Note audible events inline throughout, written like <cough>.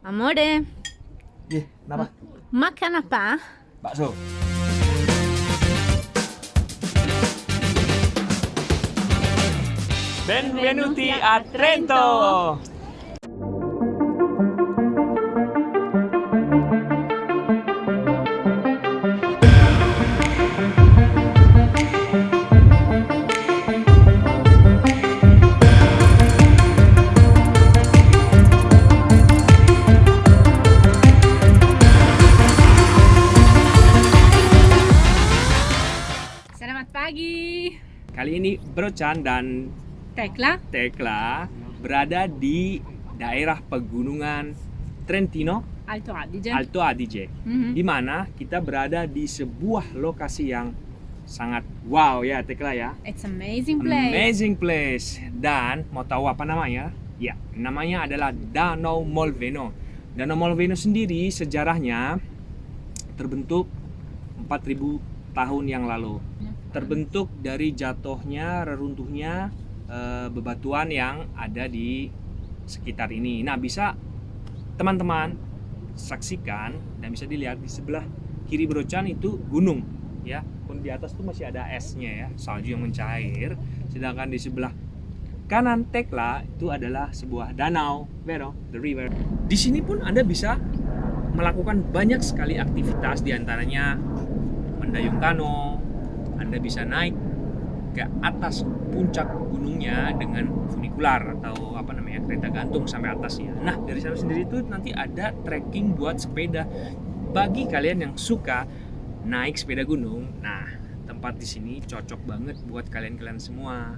Amore, Ih, kenapa? makan apa? Bakso. Benvenuti a Trento. Brochan dan Tekla, Tekla berada di daerah pegunungan Trentino Alto Adige. Alto Adige. Mhm. Di mana kita berada di sebuah lokasi yang sangat wow ya Tekla ya. It's amazing place. Amazing place. Dan mau tahu apa namanya? Ya, namanya adalah Danau Molveno. Danau Molveno sendiri sejarahnya terbentuk 4000 tahun yang lalu. Terbentuk dari jatuhnya, reruntuhnya eh, bebatuan yang ada di sekitar ini. Nah, bisa teman-teman saksikan dan bisa dilihat di sebelah kiri Brochan itu gunung ya. Pun di atas tuh masih ada esnya ya, salju yang mencair. Sedangkan di sebelah kanan Tekla itu adalah sebuah danau, Vero, the river. Di sini pun Anda bisa melakukan banyak sekali aktivitas di antaranya mendayung kano, Anda bisa naik ke atas puncak gunungnya dengan funikular atau apa namanya kereta gantung sampai atasnya. Nah dari sana sendiri itu nanti ada trekking buat sepeda bagi kalian yang suka naik sepeda gunung. Nah tempat di sini cocok banget buat kalian-kalian semua.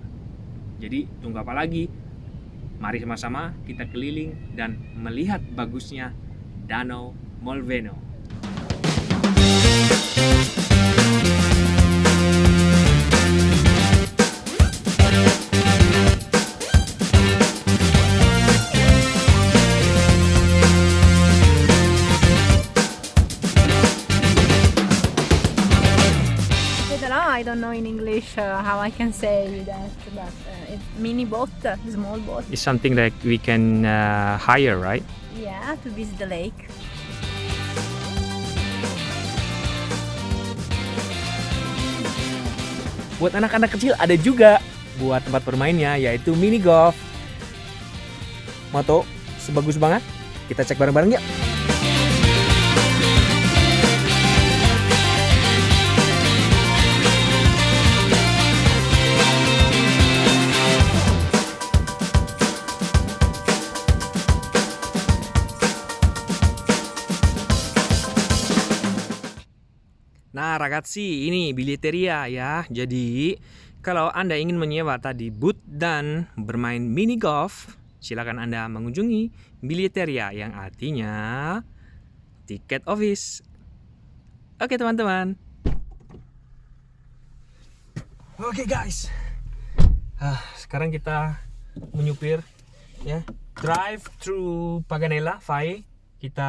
Jadi tunggu apa lagi? Mari sama-sama kita keliling dan melihat bagusnya Danau Molveno. How I can say that, but uh, it's mini boat, small boat. It's something that we can uh, hire, right? Yeah, to visit the lake. Buat anak-anak kecil ada juga buat tempat bermainnya yaitu mini golf. Moto sebagus banget. Kita cek bareng-bareng yuk. Ragazzi, ini biliteria ya. Jadi, kalau Anda ingin menyewa tadi boot dan bermain mini golf, silakan Anda mengunjungi biliteria yang artinya tiket office. Oke, teman-teman. Oke, guys. Ah, sekarang kita menyupir ya. Drive through Paganella, Fai. Kita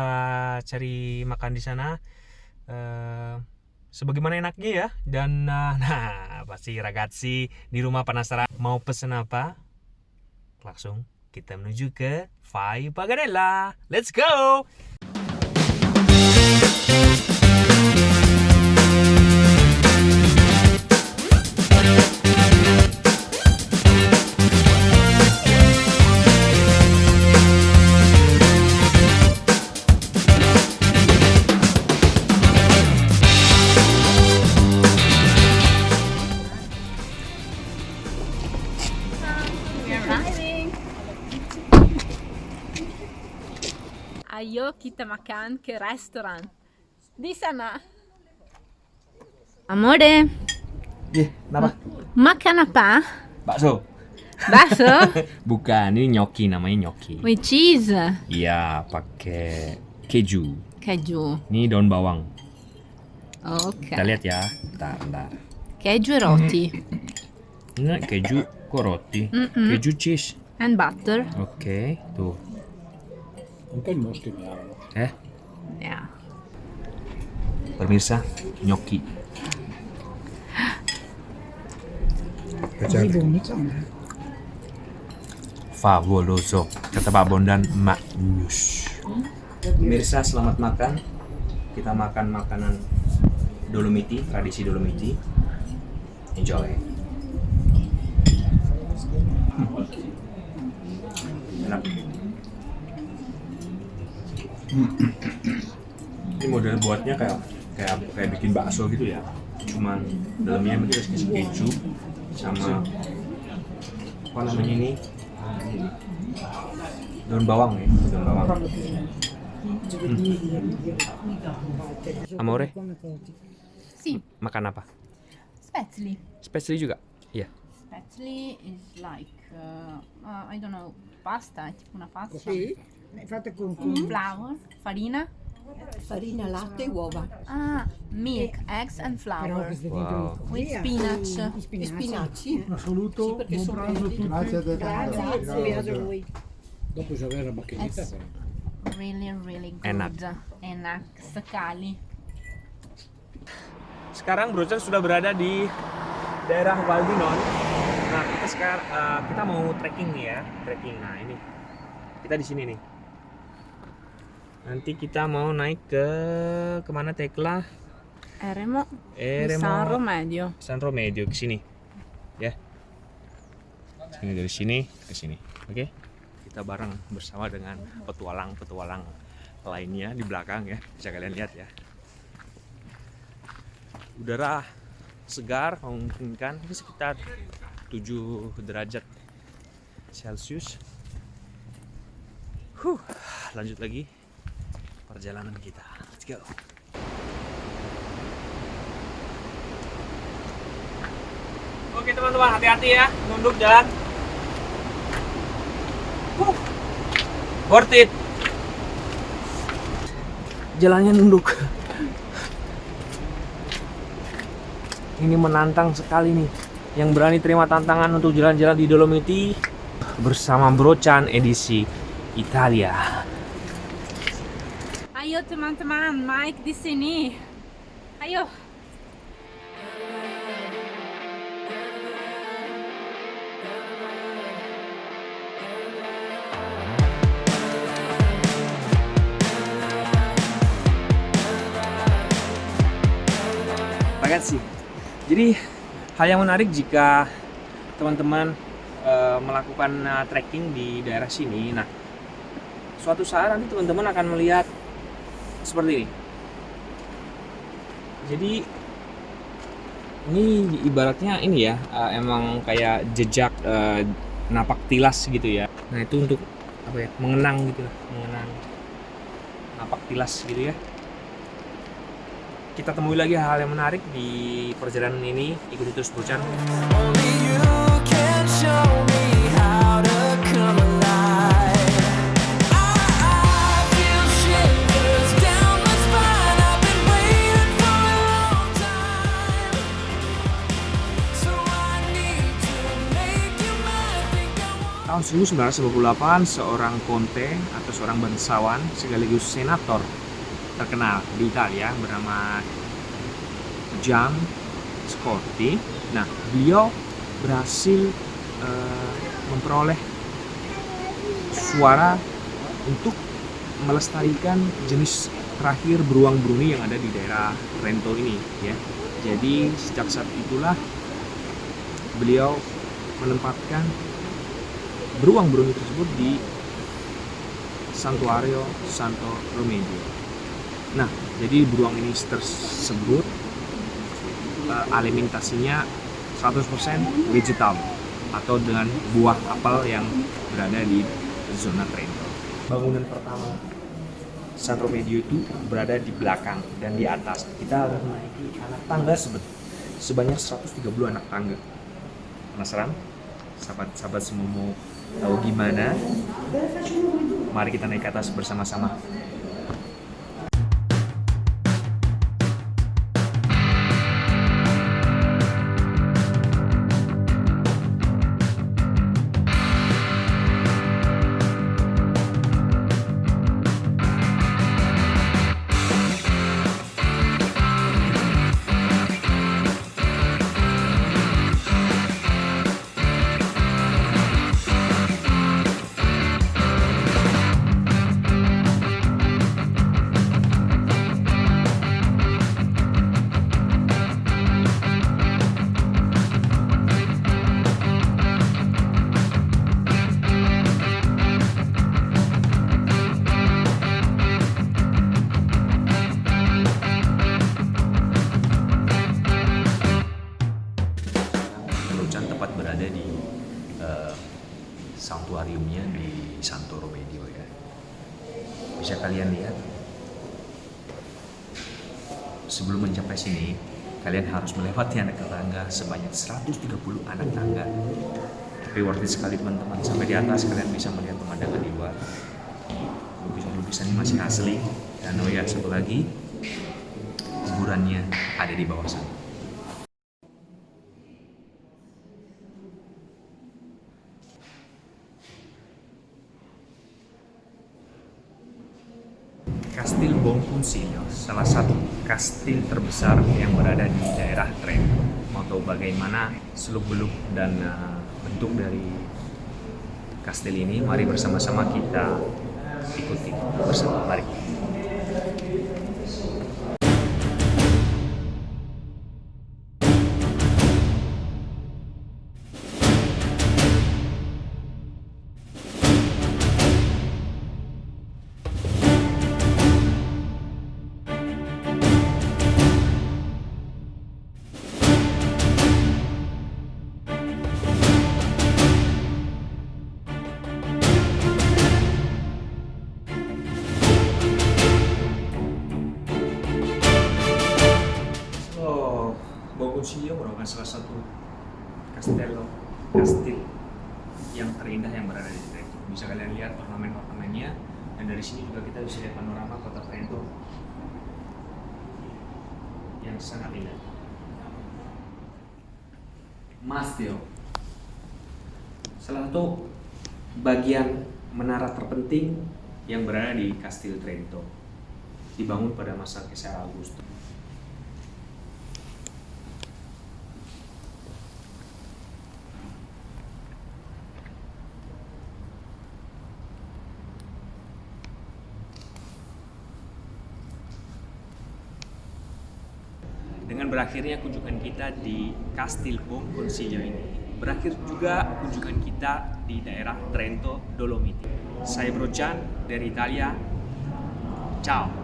cari makan di sana. Eh, sebagaimana enaknya ya. Dan <laughs> nah, nah pasti ragazzi di rumah penasaran mau pesen apa? Langsung kita menuju ke Fai Paganella let's go Ayo kita makan ke restoran. Di sana. Amore, Ih, kenapa? makan apa? Bakso. Bakso <laughs> bukan ini gnocchi namanya gnocchi with cheese. iya pakai keju Keju. ini daun bawang Ok. kita lihat ya bentar bentar Keju roti. ini keju kok roti Mm-mm. keju cheese And butter. oke tuh Mi hanno. eh Yeah. pemirsa gnocchi favoloso kata Pak Bondan maknyus Pemirsa selamat makan. Kita makan makanan Dolomiti, tradisi Dolomiti. Enjoy. Hmm. Enak. Ini model buatnya kayak kayak kayak bikin bakso gitu ya. Cuman dalamnya mungkin kasih keju sama apa namanya ini daun bawang ya daun bawang hmm. amore Sì, makan apa spetzli. spesial juga iya Spetzli is like, uh, uh, I don't know, pasta, tipo una pasta. Sì, è fatta con, con Flour, farina. farina, latte e uova. Ah, milk, eggs and flour. wow With spinach. Gli spinaci. Un saluto, Sì, perché buon pranzo a tutti. Grazie, grazie a voi. Dopo c'è avere la macchinetta però. Really, really good. Enak. Enak sekali. sekarang Brocan sudah berada di daerah Valdinon. Nah, kita sekarang eh, kita mau trekking nih ya, trekking. Nah, ini kita di sini nih. Nanti kita mau naik ke ke mana Tekla? Eremo Eremo San Romedio. San Romedio ke sini. Ya. Ini dari sini ke sini. Oke. Kita bareng bersama dengan petualang-petualang lainnya di belakang ya. Bisa kalian lihat ya. Udara segar memungkinkan ini sekitar 7 derajat Celcius. Huh, lanjut lagi perjalanan kita. Let's go. Oke teman-teman, hati-hati ya, nunduk jalan. Huh. Worth it. Jalannya nunduk. Ini menantang sekali nih. Yang berani terima tantangan untuk jalan-jalan di Dolomiti bersama Brocan edisi Italia. Ayo teman-teman, Mike di sini. Ayo. Ragazzi, jadi hal yang menarik jika teman-teman eh, melakukan eh, trekking di daerah sini. Nah, suatu saat nanti teman-teman akan melihat seperti ini. Jadi ini ibaratnya ini ya, eh, emang kayak jejak eh, napak tilas gitu ya. Nah itu untuk apa ya, mengenang gitu lah, mengenang napak tilas gitu ya kita temui lagi hal yang menarik di perjalanan ini ikuti terus Brocan 1998 seorang konte atau seorang bangsawan sekaligus senator terkenal di Italia bernama Gian Scotti. Nah, beliau berhasil eh, memperoleh suara untuk melestarikan jenis terakhir beruang Bruni yang ada di daerah Trento ini ya. Jadi sejak saat itulah beliau menempatkan beruang Bruni tersebut di Santuario Santo Romedio. Nah, jadi beruang ini tersebut eh, alimentasinya 100% vegetal atau dengan buah apel yang berada di zona Trento. Bangunan pertama San Romedio itu berada di belakang dan di atas. Kita harus menaiki anak tangga sebanyak 130 anak tangga. Penasaran? Sahabat-sahabat semua mau tahu gimana? Mari kita naik ke atas bersama-sama. Anak tangga sebanyak 130 anak tangga. Tapi worth it sekali teman-teman. Sampai di atas kalian bisa melihat pemandangan di luar. Lukisan-lukisan masih asli. Dan oh ya, satu lagi, kuburannya ada di bawah sana. Kastil Bonconsiglio, salah satu kastil terbesar yang berada di daerah Trento. Mau tahu bagaimana seluk-beluk dan uh, bentuk dari kastil ini? Mari bersama-sama kita ikuti bersama. Mari. So, Bonconsiglio merupakan salah satu castello, kastil yang terindah yang berada di Trento. Bisa kalian lihat ornamen-ornamennya dan dari sini juga kita bisa lihat panorama kota Trento yang sangat indah. Mastio, salah satu bagian menara terpenting yang berada di Kastil Trento, dibangun pada masa Kaisar Augustus. Dengan berakhirnya kunjungan kita di Kastil Bonconsiglio ini, berakhir juga kunjungan kita di daerah Trento Dolomiti. Saya Brojan dari Italia. Ciao.